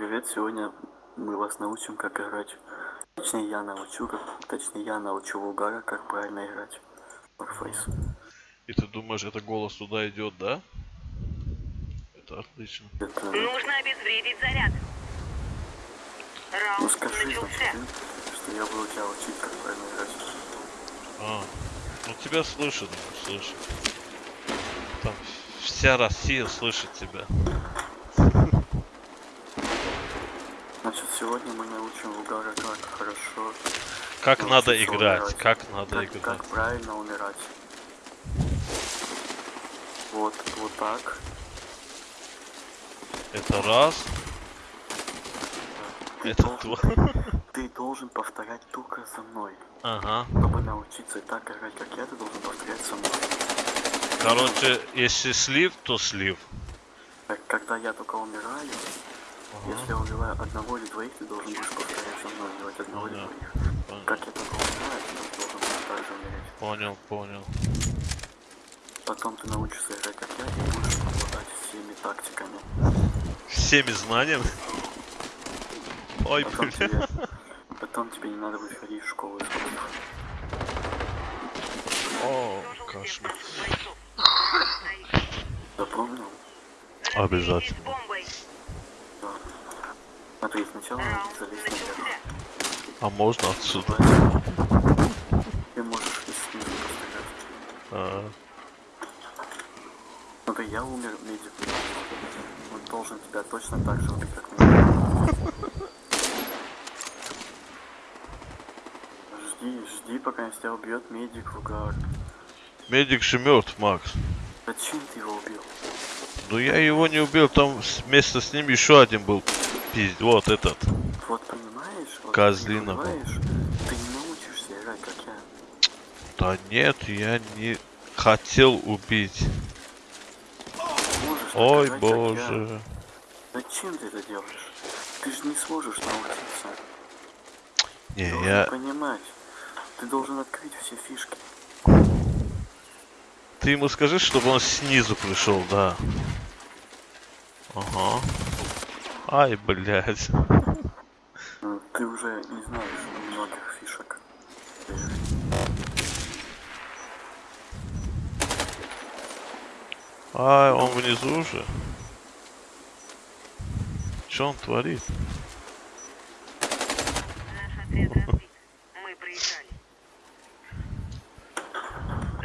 привет! Сегодня мы вас научим, как играть. Точнее, я научу, как, точнее, я научу Вулгара, как правильно играть. Warface. И ты думаешь, это голос туда идет, да? Это отлично. Это, Нужно обезвредить заряд. ну Раунд скажи, значит, начался. что я буду тебя учить, как правильно играть. А, ну тебя слышат, слышат. Там вся Россия слышит тебя. Значит, сегодня мы научим Вулгара, как хорошо... Как надо играть, умирать. как надо как, играть. как правильно умирать. Вот, вот так. Это раз, Ты это должен, два. ты должен повторять только за мной. Ага. Чтобы научиться так играть, как я, ты должен повторять со мной. Короче, если слив, то слив. Когда я только умираю, если я убиваю одного или двоих, ты должен будешь повторять со мной убивать одного или Понял. двоих. Понял, Как я только умираю, ты должен будешь также умереть. понял. понял. Потом ты научишься играть как я и будешь обладать всеми тактиками. Всеми знаниями. Ой, Потом бля. тебе, потом тебе не надо будет ходить в школу искусств. О, кошмар. Запомнил? Обязательно. Смотри, сначала надо залезть наверх. А можно отсюда? Ты можешь и снизу пострелять. А, Смотри, я умер медик. Он должен тебя точно так же убить, как меня. Жди, жди, пока тебя убьет медик в угар. Медик же мертв, Макс. Зачем ты его убил? Ну я его не убил, там вместе с ним еще один был. Пиздец, вот этот. Вот понимаешь? Вот Козлина ты был. ты не научишься играть, как я. Да нет, я не хотел убить. Можешь Ой, я. боже. Зачем ты это делаешь? Ты же не сможешь научиться. Не, должен я... понимать. Ты должен открыть все фишки. Ты ему скажи, чтобы он снизу пришел, да. Ага. Ай, блядь. Ну, Ты уже не знаешь многих фишек. Же- Ай, он внизу уже. Что он творит? Наш отряд разбит. Мы проиграли.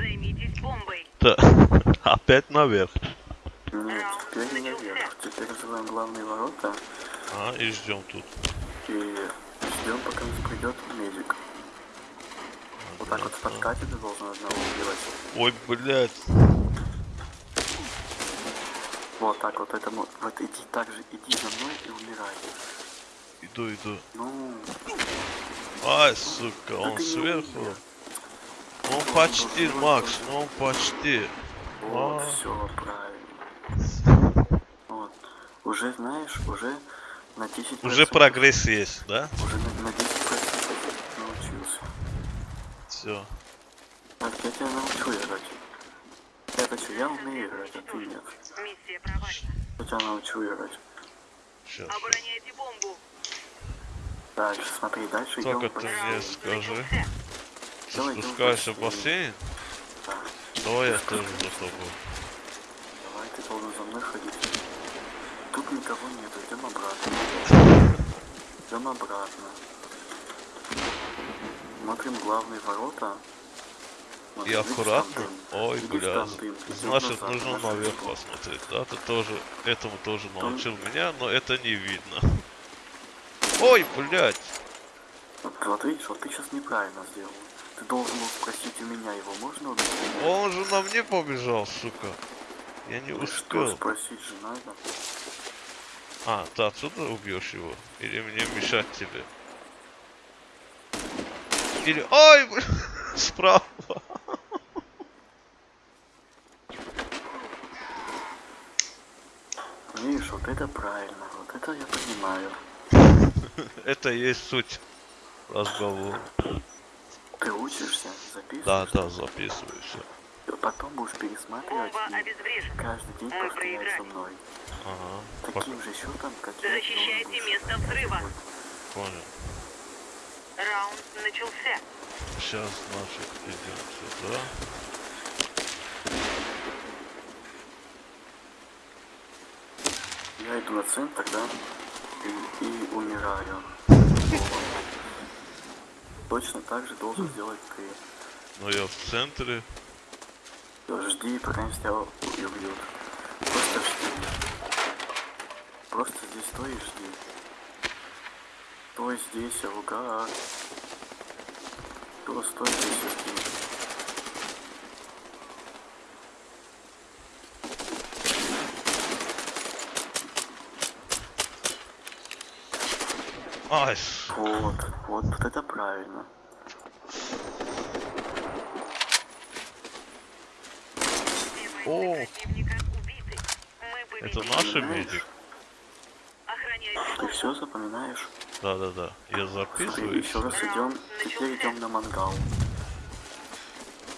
Займитесь бомбой. Да. Опять наверх. Нет, теперь не наверх. Теперь называем главные ворота А, и ждем тут. и ждем, пока нас придет медик. Вот так вот в подкате ты должен одного убивать. Ой, блядь. Вот так вот это мо- вот иди так же, иди за мной и умирай. Иду, иду. Ну, Ай, сука, он не сверху. умер. Он почти, Макс, ну он почти. вот, А. все правильно. Уже знаешь, уже на 10 Уже прогресс есть, да? Уже на, на 10 научился. Все. Так, я тебя научу играть. Я что, я умею играть, а ты нет. Миссия провальна. Я тебя научу играть. Сейчас. Обороняйте бомбу. Дальше, смотри, дальше идем Только ты мне скажи. Ты спускаешься в бассейн? Да. Давай я тоже за тобой. Давай, ты должен за мной ходить. Тут никого нету, идем обратно. Идем обратно. Смотрим главные ворота. И аккуратно. Ой, бля. Значит, нужно наверх посмотреть. Да, ты тоже, этому тоже научил меня, но это не видно. Ой, блядь. Вот, вот видишь, вот ты сейчас неправильно сделал. Ты должен был спросить у меня, его можно убить? нет? Он же на мне побежал, сука. Я не Ну Что, успел. спросить же надо? А, ты отсюда убьешь его? Или мне мешать тебе? Или... Ой, бля, справа. Видишь, вот это правильно, вот это я понимаю. Это и есть суть разговора. Ты учишься, записываешь? Да, да, записываю все. Потом будешь пересматривать и каждый день повторять со мной. Ага. Таким же счетом, как Защищайте место взрыва. Понял. Раунд начался. Сейчас, значит, идем сюда. Я иду на центр, да, и, и умираю. Точно так же должен сделать ты. Но я в центре. Жди, пока тебя и убьют. Просто жди. Просто здесь стой и жди. Стой здесь, Алгар. Кто стой здесь и жди. Ай, Вот, вот, вот это правильно. О. Это победили. наш Понимаешь? медик? Ты все запоминаешь? Да-да-да. Я Смотри, записываю. и еще раз идем. Теперь идем на мангал.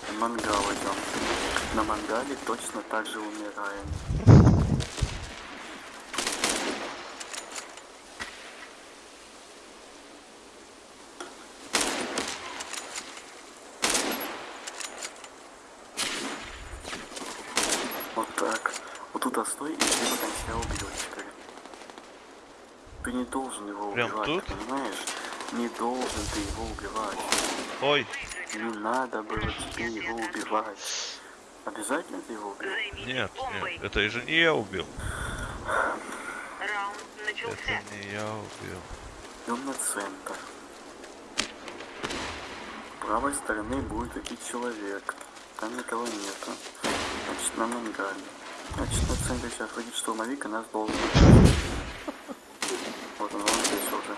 На мангал идем. На мангале точно так же умираем. Вот так. Вот туда стой и жди, пока тебя убьет теперь. Ты не должен его Прям убивать, тут? понимаешь? Не должен ты его убивать. Ой, Не надо было тебе его убивать. Обязательно ты его убил? Нет, нет. Это же не я убил. Раунд начался. Это не я убил. Идем на центр. С правой стороны будет идти человек. Там никого нету. Значит, на мангале. Значит, на центре сейчас выйдет штурмовик, и нас должен убить. Вот он, он здесь уже.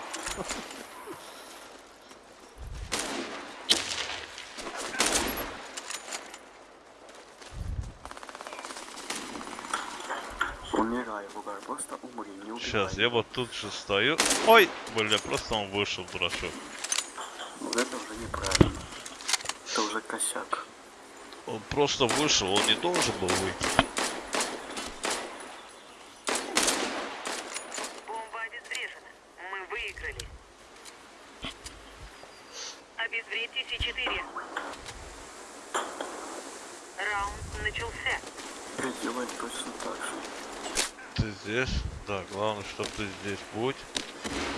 Умирай, Бугар, просто умри, не убивай. Сейчас, я вот тут же стою. Ой, бля, просто он вышел, дурачок. Вот это уже неправильно. Это уже косяк. Он просто вышел, он не должен был выйти. Бомба обезврежена. Мы выиграли. Обезвредьте С4. Раунд начался. Делаем точно так же. Ты здесь? Да, главное, чтобы ты здесь будь.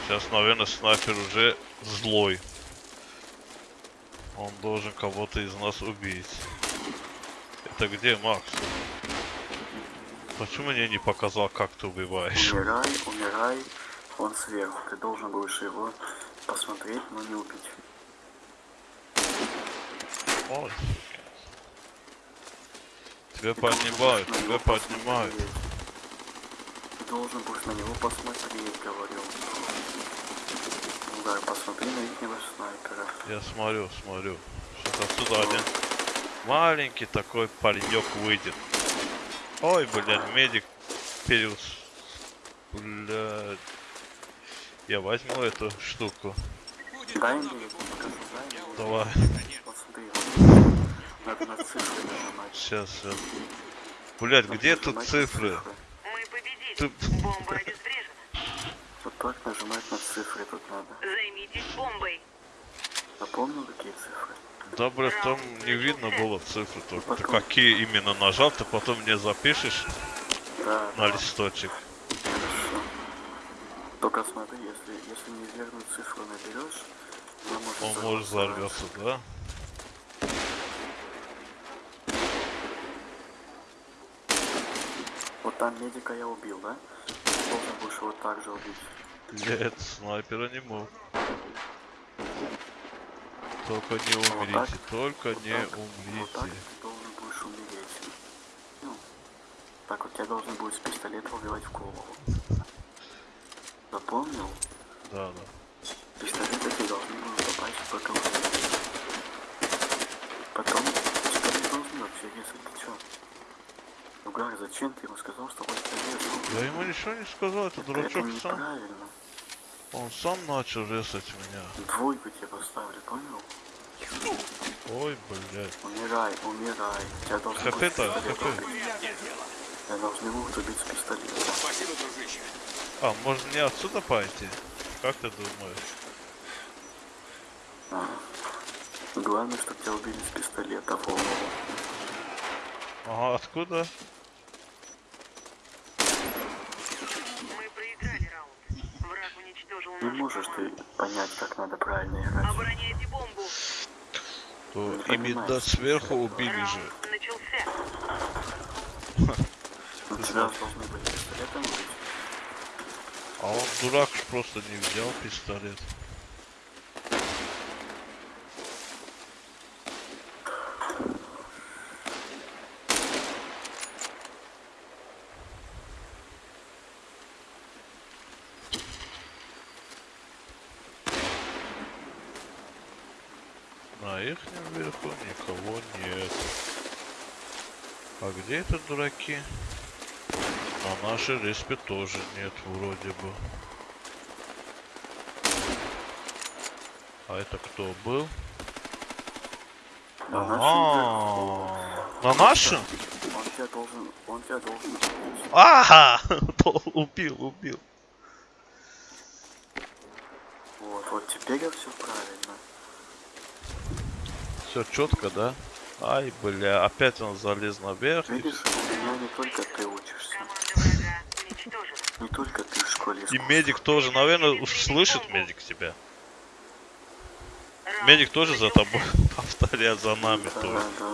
Сейчас, наверное, снайпер уже злой. Он должен кого-то из нас убить. Это где, Макс? Почему мне не показал, как ты убиваешь? Умирай, умирай. Он сверху. Ты должен будешь его посмотреть, но не убить. Ой. Тебя поднимают, тебя поднимают. Ты должен будешь на него посмотреть, говорю. Угар, посмотри на ихнего снайпера. Я смотрю, смотрю. Сейчас отсюда один маленький такой паренек выйдет. Ой, блядь, медик перес... Блядь. Я возьму эту штуку. Дай мне, покажу, дай мне. Давай. Вот смотри, вот. Надо на цифры нажимать. Сейчас, сейчас. Надо где тут цифры? Мы победили. Ты- Бомба обезврежена. Вот так нажимать на цифры тут надо. Займитесь бомбой. Запомнил, какие цифры? Да, блядь, там не видно было цифры только. Ты потом. какие именно нажал, ты потом мне запишешь Да, на да, листочек. хорошо. Только смотри, если, если неверную цифру наберешь, она может Он может взорваться. да? Там медика я убил, да? Должен будешь его также убить. Нет, снайпера не мог. Только не Вот умрите, так? только Вот не так? Вот так умрите. ты должен будешь умереть. Ну, так вот тебя должен будет с пистолета убивать в голову. Запомнил? Да, да. Пистолеты ты должны будут попасть в боковую. Потом тебя не должны вообще резать, ты чё? Угар, зачем ты ему сказал, что он тебя резал? Я ему ничего не сказал, это Это дурачок сам. Он сам начал резать меня. Двойку тебе поставлю, понял? Ой, блядь. Умирай, умирай. Тебя должны ХП будут так, пистолетом ХП. Тебя должны будут убить с пистолета. А, может мне отсюда пойти? Как ты думаешь? А. Главное, чтобы тебя убили с пистолета в голову. Ага, откуда? Мы проиграли раунд. Враг уничтожил Не можешь ты понять, как надо правильно играть. Обороняйте бомбу. То именно сверху убили же. Раунд начался. Ну, тебя должны были пистолетом убить. А он дурак просто не взял пистолет. На ихнем верху никого нет. А где это дураки? На нашей респе тоже нет, вроде бы. А это кто был? На Ага. На нашем? Он тебя должен, он тебя должен. Ага! Убил, убил. Вот, вот теперь все правильно. Все четко, да? Ай, бля, опять он залез наверх. Видишь, у меня не только ты учишься, не только ты в школе И медик тоже, наверное, уж слышит медик тебя. Медик тоже за тобой повторяет за нами Да, тоже. да.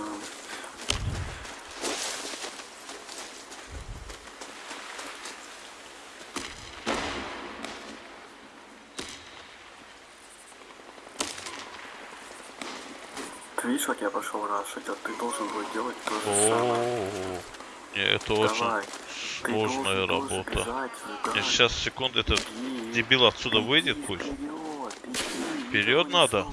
Видишь, как я пошел рашить, а ты должен был делать то же самое. Это очень сложная работа. сейчас секунду, этот дебил отсюда выйдет пусть. Вперед, надо?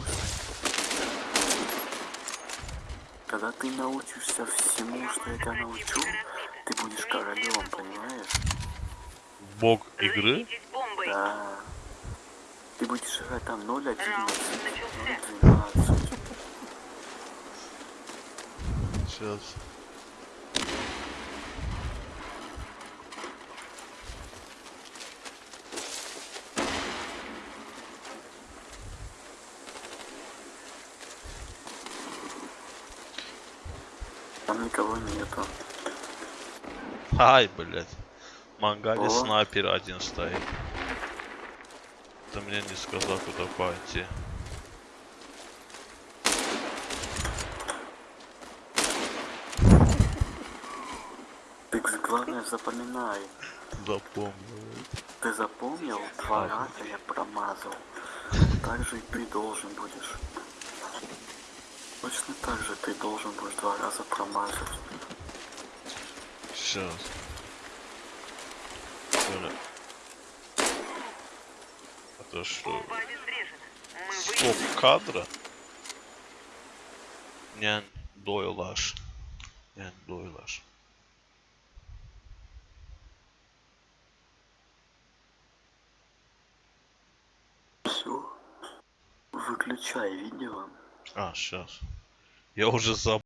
Когда ты научишься всему, что я тебя научу, ты будешь королем, понимаешь? Бог игры? Да. Ты будешь играть там 0-11, Раунд начался. 0-12. Сейчас. Там никого нету. Ай, блядь. Мангали О. снайпер один стоит. Ты мне не сказал, куда пойти. Ты главное запоминай. Запомнил. Ты запомнил? Два раза я промазал. Так же и ты должен будешь. Точно так же ты должен будешь два раза промазать. Сейчас. Это что? Стоп кадра? Не дойлаш. Не дойлаш. Все. Выключай видео. А, сейчас. Я уже забыл.